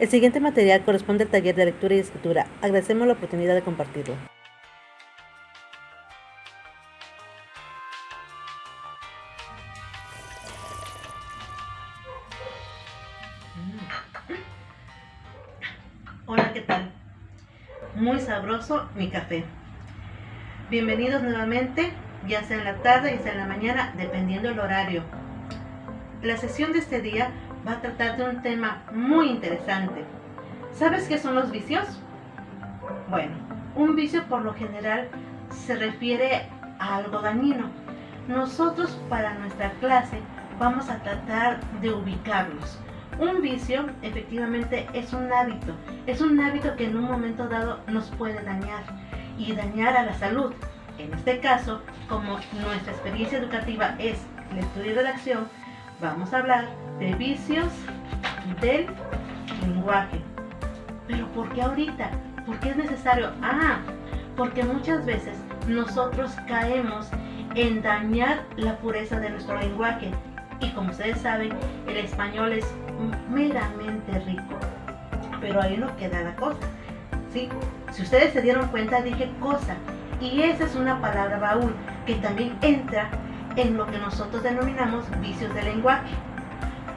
El siguiente material corresponde al taller de lectura y escritura. Agradecemos la oportunidad de compartirlo. Hola, ¿qué tal? Muy sabroso mi café. Bienvenidos nuevamente, ya sea en la tarde, ya sea en la mañana, dependiendo el horario. La sesión de este día va a tratar de un tema muy interesante. ¿Sabes qué son los vicios? Bueno, un vicio por lo general se refiere a algo dañino. Nosotros para nuestra clase vamos a tratar de ubicarlos. Un vicio efectivamente es un hábito, es un hábito que en un momento dado nos puede dañar y dañar a la salud. En este caso, como nuestra experiencia educativa es lectura y redacción, vamos a hablar de vicios del lenguaje. Pero ¿por qué ahorita? ¿Por qué es necesario? Ah, porque muchas veces nosotros caemos en dañar la pureza de nuestro lenguaje. Y como ustedes saben, el español es meramente rico. Pero ahí no queda la cosa. ¿sí? Si ustedes se dieron cuenta, dije cosa. Y esa es una palabra baúl que también entra en lo que nosotros denominamos vicios del lenguaje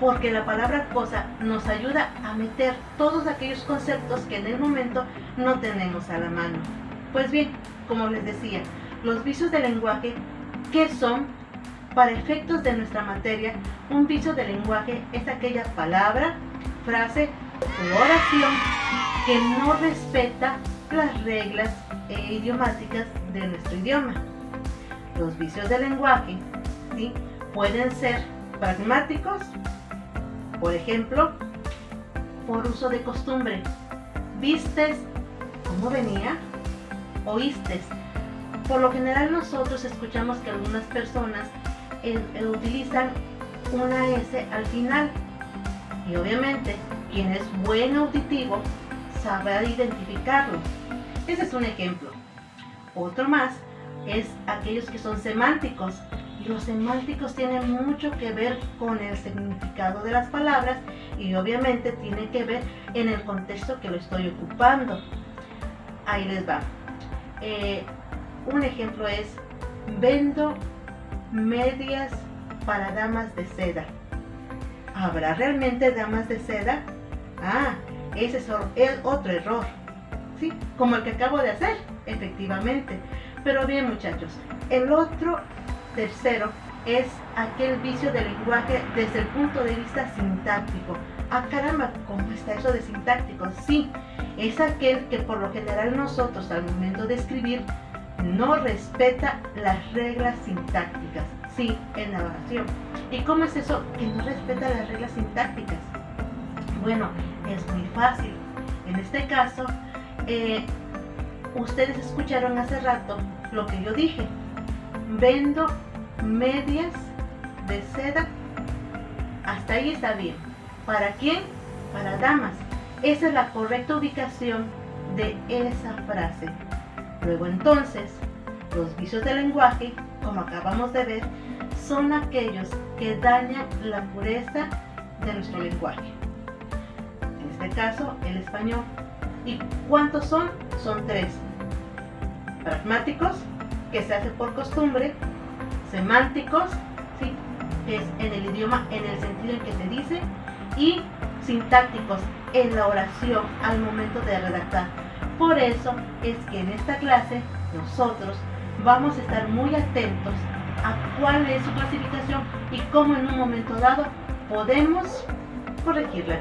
porque la palabra cosa nos ayuda a meter todos aquellos conceptos que en el momento no tenemos a la mano. Pues bien, como les decía, los vicios del lenguaje, ¿qué son? Para efectos de nuestra materia, un vicio del lenguaje es aquella palabra, frase o oración que no respeta las reglas e idiomáticas de nuestro idioma. Los vicios del lenguaje ¿sí? pueden ser pragmáticos por ejemplo, por uso de costumbre. ¿Vistes cómo venía? ¿Oíste? Por lo general nosotros escuchamos que algunas personas eh, eh, utilizan una S al final. Y obviamente, quien es buen auditivo sabrá identificarlo. Ese es un ejemplo. Otro más es aquellos que son semánticos los semánticos tienen mucho que ver con el significado de las palabras y obviamente tiene que ver en el contexto que lo estoy ocupando. Ahí les va. Eh, un ejemplo es, vendo medias para damas de seda. ¿Habrá realmente damas de seda? Ah, ese es otro error. ¿Sí? Como el que acabo de hacer, efectivamente. Pero bien muchachos, el otro Tercero, es aquel vicio del lenguaje desde el punto de vista sintáctico. Ah, caramba, ¿cómo está eso de sintáctico? Sí, es aquel que por lo general nosotros al momento de escribir no respeta las reglas sintácticas. Sí, en la oración. ¿Y cómo es eso que no respeta las reglas sintácticas? Bueno, es muy fácil. En este caso, eh, ustedes escucharon hace rato lo que yo dije vendo medias de seda. Hasta ahí está bien. ¿Para quién? Para damas. Esa es la correcta ubicación de esa frase. Luego entonces, los vicios del lenguaje, como acabamos de ver, son aquellos que dañan la pureza de nuestro lenguaje. En este caso, el español. ¿Y cuántos son? Son tres. Pragmáticos, que se hace por costumbre, semánticos, ¿sí? es en el idioma en el sentido en que se dice, y sintácticos en la oración al momento de redactar. Por eso es que en esta clase nosotros vamos a estar muy atentos a cuál es su clasificación y cómo en un momento dado podemos corregirla.